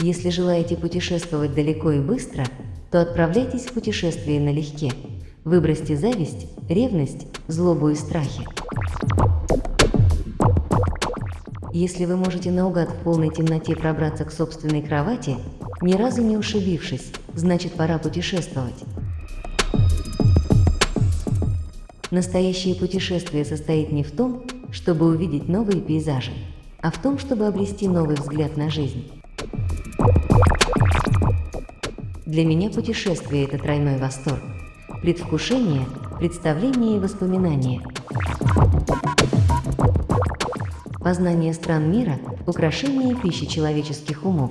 Если желаете путешествовать далеко и быстро, то отправляйтесь в путешествие налегке. Выбросьте зависть, ревность, злобу и страхи. Если вы можете наугад в полной темноте пробраться к собственной кровати, ни разу не ушибившись, значит пора путешествовать. Настоящее путешествие состоит не в том, чтобы увидеть новые пейзажи, а в том, чтобы обрести новый взгляд на жизнь. Для меня путешествие – это тройной восторг. Предвкушение, представление и воспоминания. Познание стран мира – украшение и пища человеческих умов.